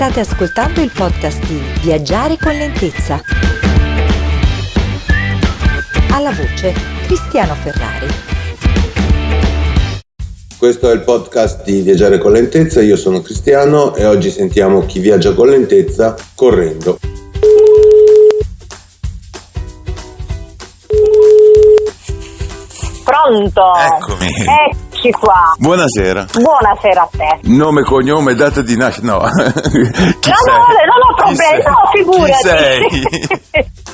State ascoltando il podcast di Viaggiare con lentezza. Alla voce Cristiano Ferrari. Questo è il podcast di Viaggiare con lentezza, io sono Cristiano e oggi sentiamo chi viaggia con lentezza correndo. Pronto? Eccomi. Eccoci qua. Buonasera. Buonasera a te. Nome, cognome, data di nascita. No. Chi no, no, non ho problemi, no, figurati.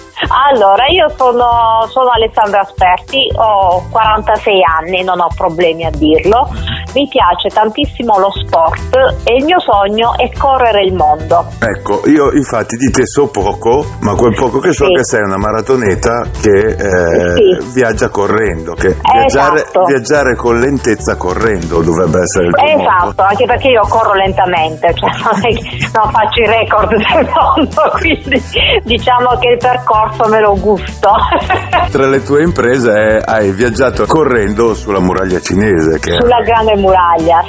Allora, io sono, sono Alessandra Asperti, ho 46 anni, non ho problemi a dirlo. Mi piace tantissimo lo sport e il mio sogno è correre il mondo. Ecco, io infatti di te so poco, ma quel poco che so Sì. che sei una maratoneta che eh, Sì. viaggia correndo, che viaggiare, Esatto. viaggiare con lentezza correndo dovrebbe essere il tuo Esatto, motto. anche perché io corro lentamente, cioè non, è non faccio i record del mondo, quindi diciamo che il percorso me lo gusto. Tra le tue imprese è- hai viaggiato correndo sulla muraglia cinese, che Sulla grande muraglia,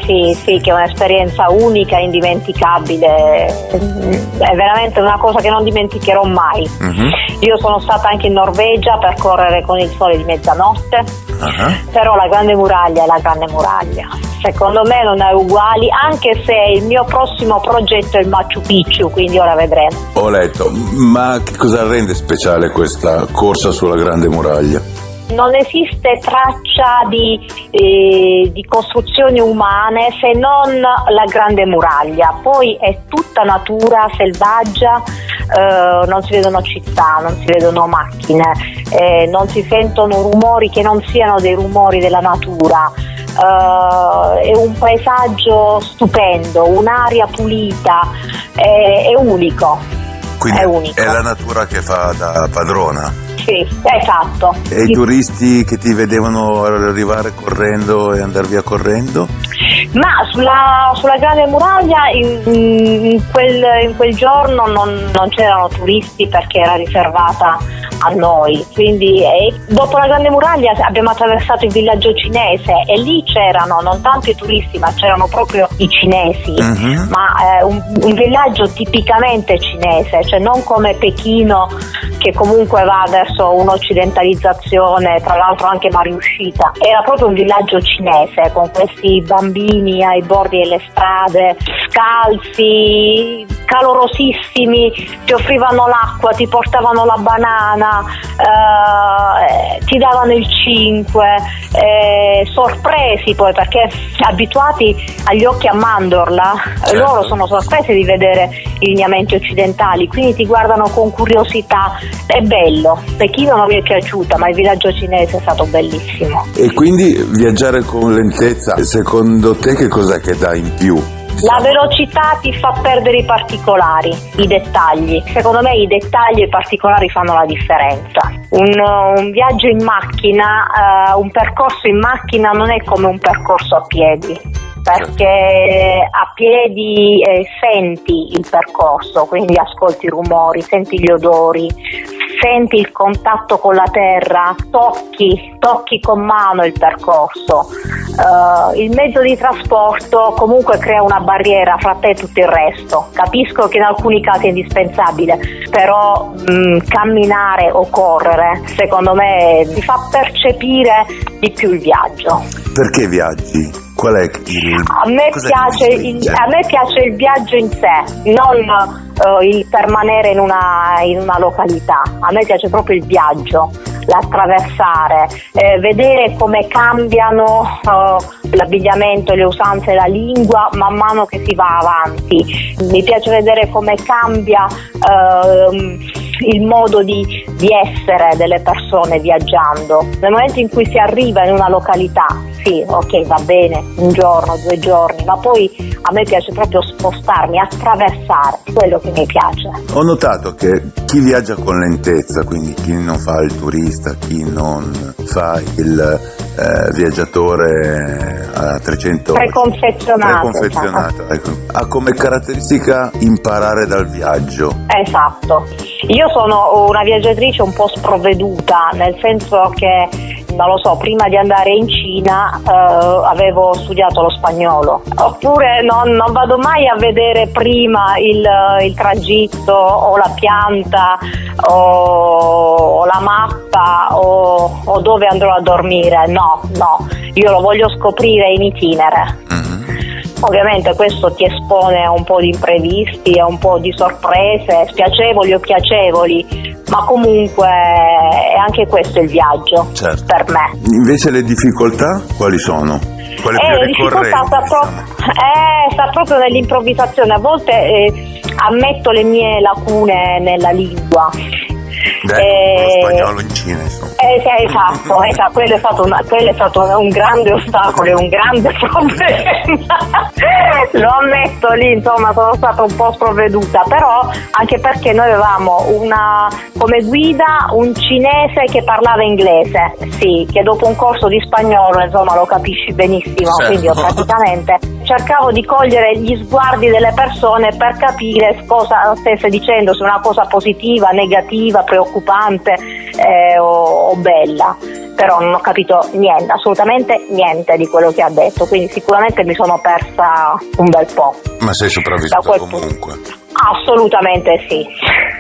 sì, sì, che è un'esperienza unica, indimenticabile, è veramente una cosa che non dimenticherò mai. Mhm. Io sono stata anche in Norvegia per correre con il sole di mezzanotte, Ah, però la grande muraglia è la grande muraglia. Secondo me non è uguali, anche se il mio prossimo progetto è il Machu Picchu, quindi ora vedremo. Ho letto, ma che cosa rende speciale questa corsa sulla grande muraglia? Non esiste traccia di, eh, di costruzioni umane se non la grande muraglia, poi è tutta natura selvaggia, eh, non si vedono città, non si vedono macchine, eh, non si sentono rumori che non siano dei rumori della natura. Eh, è un paesaggio stupendo, un'aria pulita, è, è unico. Quindi È unico. la natura che fa da padrona. Sì, esatto. E i turisti che ti vedevano arrivare correndo e andare via correndo? Ma sulla, sulla Grande Muraglia in, in quel, in quel giorno non, non c'erano turisti perché era riservata a noi, quindi eh, dopo la Grande Muraglia abbiamo attraversato il villaggio cinese e lì c'erano non tanto i turisti ma c'erano proprio i cinesi, Mhm. ma eh, un, un villaggio tipicamente cinese, cioè non come Pechino che comunque va verso un'occidentalizzazione, tra l'altro anche mal riuscita. Era proprio un villaggio cinese con questi bambini ai bordi delle strade, scalzi, calorosissimi, ti offrivano l'acqua, ti portavano la banana, eh, ti davano il 5, eh, sorpresi poi perché abituati agli occhi a mandorla, Certo. loro sono sorpresi di vedere i lineamenti occidentali, quindi ti guardano con curiosità. È bello, Pechino non mi è piaciuta, ma il villaggio cinese è stato bellissimo. E quindi viaggiare con lentezza, secondo te che cos'è che dà in più? La velocità ti fa perdere i particolari, i dettagli. Secondo me i dettagli e i particolari fanno la differenza. Un, un viaggio in macchina, eh, un percorso in macchina non è come un percorso a piedi. Perché a piedi eh, senti il percorso, quindi ascolti i rumori, senti gli odori, senti il contatto con la terra, tocchi, tocchi con mano il percorso. Eh, il mezzo di trasporto comunque crea una barriera fra te e tutto il resto. Capisco che in alcuni casi è indispensabile, però mh, camminare o correre secondo me ti fa percepire di più il viaggio. Perché viaggi? Qual è il... A me, piace il, a me piace il viaggio in sé, non eh, il permanere in una, in una località. A me piace proprio il viaggio, l'attraversare, eh, vedere come cambiano eh, l'abbigliamento, le usanze, la lingua man mano che si va avanti. Mi piace vedere come cambia ehm, il modo di, di essere delle persone viaggiando. Nel momento in cui si arriva in una località, sì, ok, va bene, un giorno, due giorni, ma poi a me piace proprio spostarmi, attraversare, quello che mi piace. Ho notato che chi viaggia con lentezza, quindi chi non fa il turista, chi non fa il eh, viaggiatore a 300 Preconfezionato. preconfezionato, ecco, ha come caratteristica imparare dal viaggio. Esatto. Io sono una viaggiatrice un po' sprovveduta, nel senso che non lo so, prima di andare in Cina eh, avevo studiato lo spagnolo, oppure non, non, vado mai a vedere prima il, il tragitto o la pianta o, o la mappa o, o, dove andrò a dormire, no, no, io lo voglio scoprire in itinere. Ovviamente questo ti espone a un po' di imprevisti, a un po' di sorprese, spiacevoli o piacevoli, ma comunque è anche questo il viaggio certo. per me. Invece le difficoltà quali sono? Quale eh, le difficoltà sta, pro- eh, sta, proprio nell'improvvisazione, a volte eh, ammetto le mie lacune nella lingua eh, lo spagnolo in Cina, insomma. Eh, sì, esatto, esatto. Quello, è stato una, quello è stato un grande ostacolo e un grande problema. lo ammetto lì, insomma, sono stata un po' sprovveduta, però anche perché noi avevamo una, come guida un cinese che parlava inglese, sì, che dopo un corso di spagnolo, insomma, lo capisci benissimo, certo. quindi io praticamente cercavo di cogliere gli sguardi delle persone per capire cosa stesse dicendo, se una cosa positiva, negativa, preoccupante eh, o, o bella però non ho capito niente, assolutamente niente di quello che ha detto, quindi sicuramente mi sono persa un bel po'. Ma sei sopravvissuta comunque? Assolutamente sì.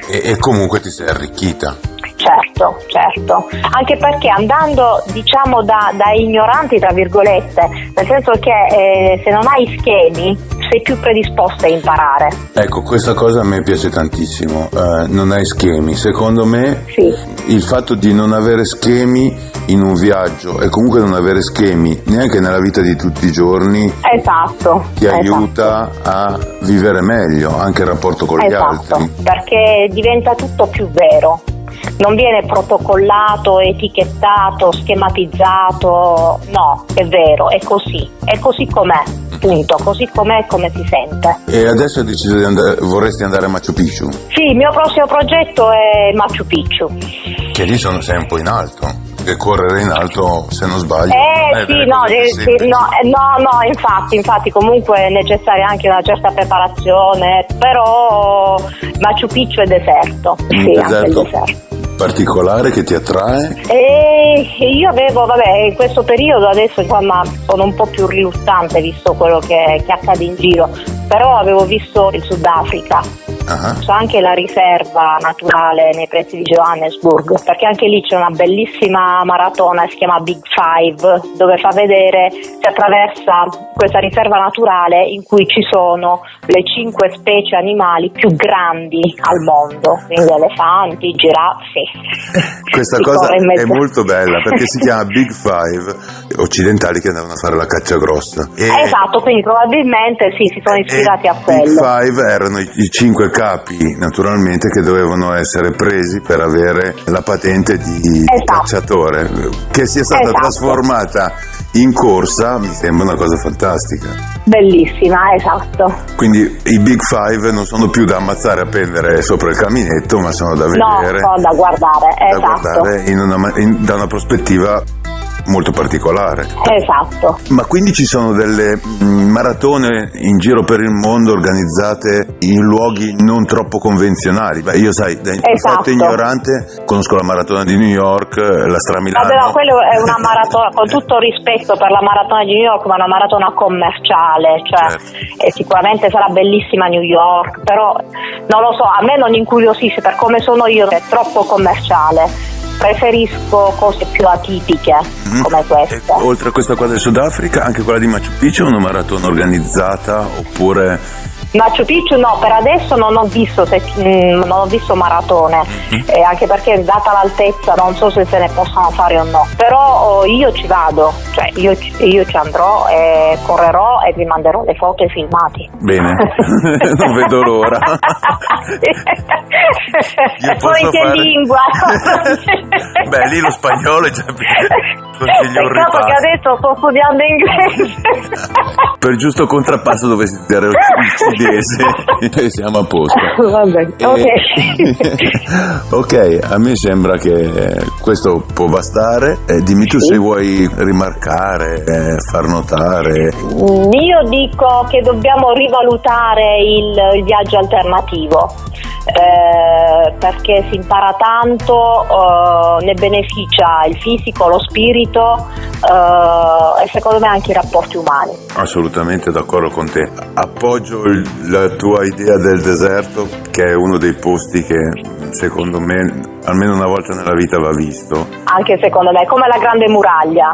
E, e comunque ti sei arricchita? Certo, certo, anche perché andando diciamo da, da ignoranti tra virgolette, nel senso che eh, se non hai schemi sei più predisposta a imparare. Ecco, questa cosa a me piace tantissimo, uh, non hai schemi, secondo me sì. il fatto di non avere schemi in un viaggio e comunque non avere schemi neanche nella vita di tutti i giorni esatto, ti esatto. aiuta a vivere meglio anche il rapporto con esatto, gli altri. Perché diventa tutto più vero non viene protocollato, etichettato, schematizzato, no, è vero, è così, è così com'è, punto, così com'è e come si sente. E adesso hai deciso di andare, vorresti andare a Machu Picchu? Sì, il mio prossimo progetto è Machu Picchu. Che lì sono, po' in alto che correre in alto, se non sbaglio. Eh sì, no, eh, sì no, eh, no, no, infatti, infatti comunque è necessaria anche una certa preparazione, però Machu Picchu è deserto. Un sì, deserto. deserto particolare che ti attrae? E io avevo, vabbè, in questo periodo adesso insomma sono un po' più riluttante visto quello che, che accade in giro, però avevo visto il Sudafrica Uh-huh. C'è anche la riserva naturale nei pressi di Johannesburg, perché anche lì c'è una bellissima maratona, si chiama Big Five, dove fa vedere, si attraversa questa riserva naturale in cui ci sono le cinque specie animali più grandi al mondo, quindi elefanti, giraffe. Questa cosa è molto bella perché si chiama Big Five occidentali che andavano a fare la caccia grossa. E esatto, quindi probabilmente sì, si sono ispirati a quello. Big Five erano i, i cinque capi naturalmente che dovevano essere presi per avere la patente di esatto. cacciatore che sia stata esatto. trasformata in corsa mi sembra una cosa fantastica. Bellissima, esatto. Quindi i Big Five non sono più da ammazzare a pendere sopra il caminetto, ma sono da vedere. No, sono da guardare, da esatto. guardare una, in, da una prospettiva molto particolare. Esatto. Ma quindi ci sono delle mm, maratone in giro per il mondo organizzate in luoghi non troppo convenzionali. Beh, io sai, da esatto. ignorante, conosco la maratona di New York, la Stramilano. Vabbè, ma quello è una maratona, con tutto rispetto per la maratona di New York, ma una maratona commerciale, cioè certo. sicuramente sarà bellissima New York, però non lo so, a me non incuriosisce per come sono io, è troppo commerciale preferisco cose più atipiche mm-hmm. come questa. E, oltre a questa qua del Sudafrica, anche quella di Machu Picchu è una maratona organizzata oppure Machu Picchu no, per adesso non ho visto, se, mh, non ho visto maratone, mm-hmm. eh, anche perché data l'altezza non so se se ne possono fare o no, però oh, io ci vado, cioè io, io ci andrò e correrò e vi manderò le foto e i filmati. Bene, non vedo l'ora. poi che fare... lingua? Beh, lì lo spagnolo è già Peccato che adesso sto studiando inglese. per giusto contrappasso dovessi studiare il svedese e siamo a posto. Vabbè, ok. ok, a me sembra che questo può bastare. Eh, dimmi tu sì. se vuoi rimarcare, eh, far notare. Io dico che dobbiamo rivalutare il, il viaggio alternativo eh, perché si impara tanto, eh, ne beneficia il fisico, lo spirito eh, e secondo me anche i rapporti umani. Assolutamente d'accordo con te. Appoggio il, la tua idea del deserto che è uno dei posti che secondo me almeno una volta nella vita va visto. Anche secondo me, come la grande muraglia,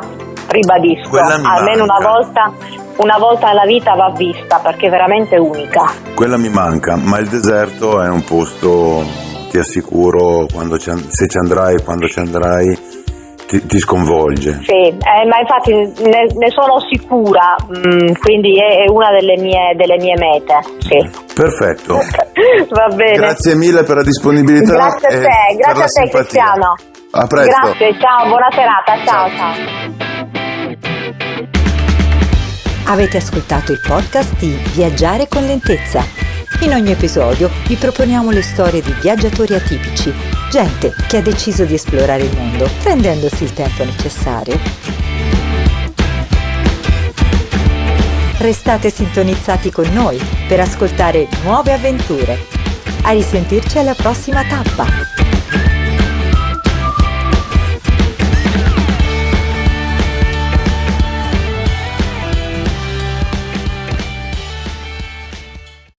ribadisco, almeno una volta una volta nella vita va vista perché è veramente unica. Quella mi manca, ma il deserto è un posto, ti assicuro, se ci andrai, quando ci andrai, ti, ti sconvolge. Sì, eh, ma infatti ne, ne sono sicura, mh, mm, quindi è, è, una delle mie, delle mie mete. Sì. Perfetto. Va bene. Grazie mille per la disponibilità. Grazie a te, grazie a te simpatia. Cristiano. A presto. Grazie, ciao, buona serata, ciao. ciao. ciao. Avete ascoltato il podcast di Viaggiare con lentezza. In ogni episodio vi proponiamo le storie di viaggiatori atipici, gente che ha deciso di esplorare il mondo prendendosi il tempo necessario. Restate sintonizzati con noi per ascoltare nuove avventure. A risentirci alla prossima tappa!